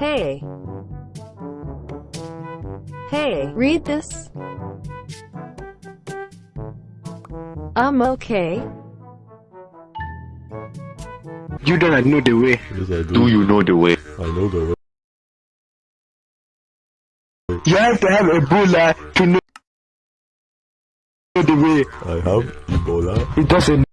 Hey. Hey, read this. I'm okay. You don't know the way. Yes, do. Do you know the way? I know the way. You have to have Ebola to know the way. I have Ebola. It doesn't